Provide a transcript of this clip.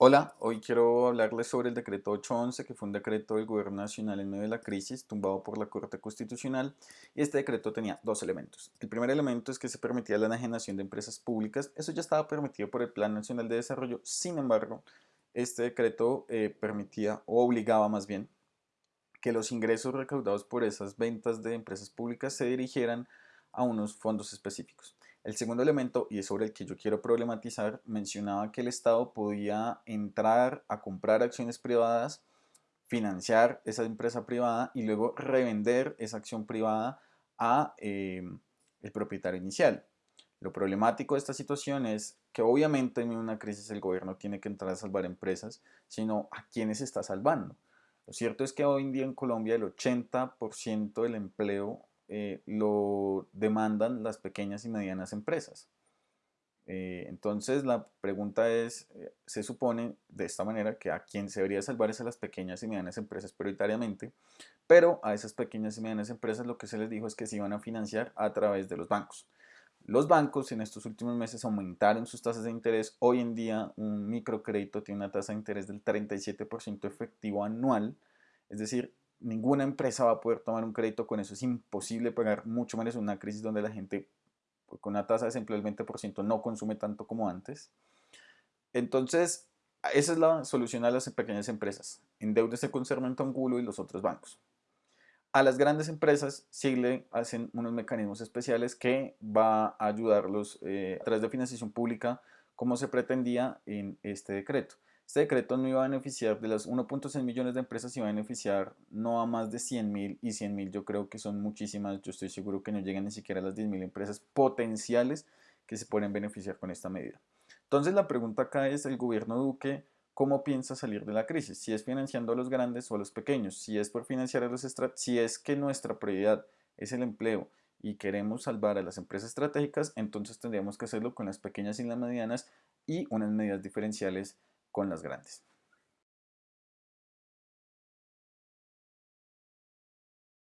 Hola, hoy quiero hablarles sobre el decreto 811, que fue un decreto del gobierno nacional en medio de la crisis, tumbado por la Corte Constitucional, y este decreto tenía dos elementos. El primer elemento es que se permitía la enajenación de empresas públicas, eso ya estaba permitido por el Plan Nacional de Desarrollo, sin embargo, este decreto eh, permitía, o obligaba más bien, que los ingresos recaudados por esas ventas de empresas públicas se dirigieran a unos fondos específicos. El segundo elemento, y es sobre el que yo quiero problematizar, mencionaba que el Estado podía entrar a comprar acciones privadas, financiar esa empresa privada y luego revender esa acción privada a eh, el propietario inicial. Lo problemático de esta situación es que obviamente en una crisis el gobierno tiene que entrar a salvar empresas, sino a quienes está salvando. Lo cierto es que hoy en día en Colombia el 80% del empleo eh, lo demandan las pequeñas y medianas empresas. Eh, entonces la pregunta es, eh, se supone de esta manera que a quien se debería salvar es a las pequeñas y medianas empresas prioritariamente, pero a esas pequeñas y medianas empresas lo que se les dijo es que se iban a financiar a través de los bancos. Los bancos en estos últimos meses aumentaron sus tasas de interés. Hoy en día un microcrédito tiene una tasa de interés del 37% efectivo anual, es decir, ninguna empresa va a poder tomar un crédito con eso, es imposible pagar mucho menos en una crisis donde la gente pues, con una tasa de desempleo del 20% no consume tanto como antes. Entonces, esa es la solución a las pequeñas empresas. Endeudese con Sermento Angulo y los otros bancos. A las grandes empresas sí le hacen unos mecanismos especiales que va a ayudarlos eh, a través de financiación pública como se pretendía en este decreto. Este decreto no iba a beneficiar de las 1.6 millones de empresas, iba a beneficiar no a más de 100 mil y 100 mil yo creo que son muchísimas, yo estoy seguro que no llegan ni siquiera a las 10 mil empresas potenciales que se pueden beneficiar con esta medida. Entonces la pregunta acá es el gobierno Duque, ¿cómo piensa salir de la crisis? Si es financiando a los grandes o a los pequeños, si es por financiar a los si es que nuestra prioridad es el empleo y queremos salvar a las empresas estratégicas, entonces tendríamos que hacerlo con las pequeñas y las medianas y unas medidas diferenciales con las grandes.